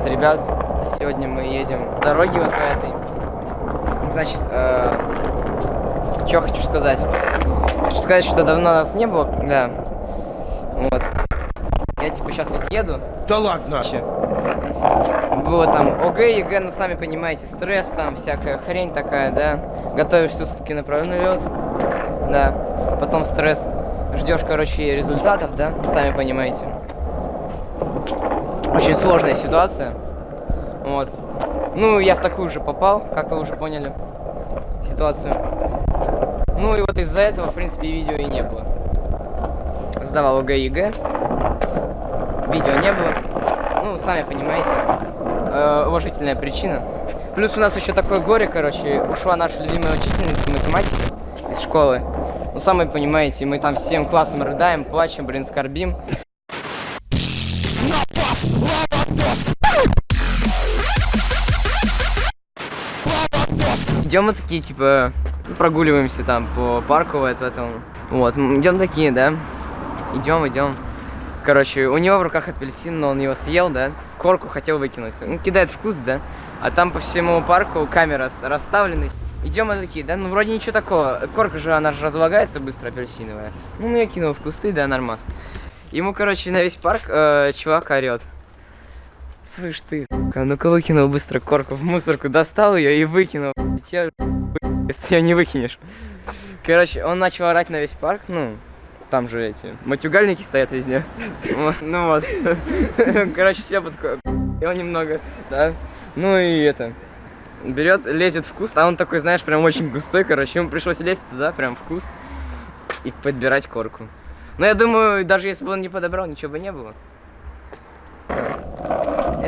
привет, ребят. Сегодня мы едем по дороге вот по этой. Значит, э, что хочу сказать? Хочу сказать, что давно нас не было, да. Вот. Я типа сейчас вот еду. Да ладно. Че? Было там ОГЭ, ЕГЭ, ну сами понимаете, стресс там, всякая хрень такая, да. Готовишься сутки напролет, да. Потом стресс. Ждешь, короче, результатов, да, сами понимаете. Очень сложная ситуация. Вот. Ну, я в такую же попал, как вы уже поняли, ситуацию. Ну и вот из-за этого, в принципе, видео и не было. Сдавал ОГЭ. Видео не было. Ну, сами понимаете. Э, уважительная причина. Плюс у нас еще такое горе, короче. Ушла наша любимая учительница математики из школы. Ну, сами понимаете, мы там всем классом рыдаем, плачем, блин, скорбим. Идем мы такие, типа, прогуливаемся там по парку вот в этом. Вот, идем такие, да. Идем, идем. Короче, у него в руках апельсин, но он его съел, да. Корку хотел выкинуть. Он кидает вкус, да. А там по всему парку камера расставлены. Идем мы такие, да, ну вроде ничего такого. Корка же, она же разлагается быстро, апельсиновая. Ну, я кинул в кусты, да, нормас. Ему, короче, на весь парк э, чувак орет. Слышь ты, а ну-ка выкинул быстро корку в мусорку, достал ее и выкинул. Тебя, если ее не выкинешь. Короче, он начал орать на весь парк, ну, там же эти матюгальники стоят везде. Ну вот. Короче, все подходят. Его немного, да. Ну и это. Берет, лезет в куст, а он такой, знаешь, прям очень густой, короче. Ему пришлось лезть туда, прям в куст и подбирать корку. Но я думаю, даже если бы он не подобрал, ничего бы не было.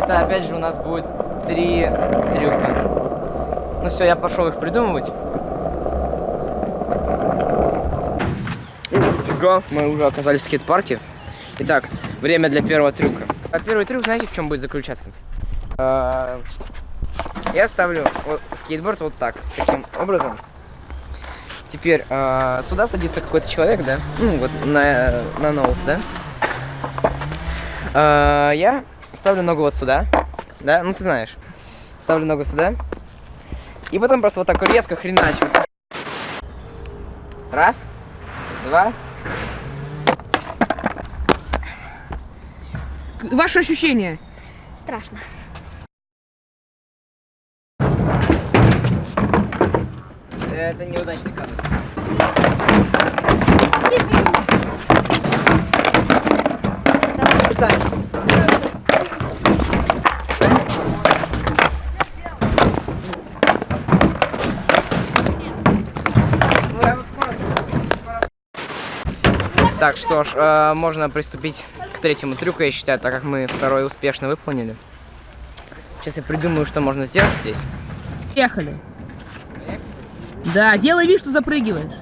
Это опять же у нас будет три трюка. Ну все, я пошел их придумывать. Фига, мы уже оказались в скейт-парке. Итак, время для первого трюка. А первый трюк, знаете, в чем будет заключаться? А, я ставлю скейтборд вот так, таким образом. Теперь а, сюда садится какой-то человек, да? Ну, вот на, на ноус, да? А, я ставлю ногу вот сюда, да, ну ты знаешь. Ставлю ногу сюда. И потом просто вот так резко хреначу. Раз, два. Ваши ощущения? Страшно. Это неудачный кадр. Так, что ж, э, можно приступить к третьему трюку, я считаю, так как мы второй успешно выполнили. Сейчас я придумаю, что можно сделать здесь. Ехали. Да, делай вид, что запрыгиваешь.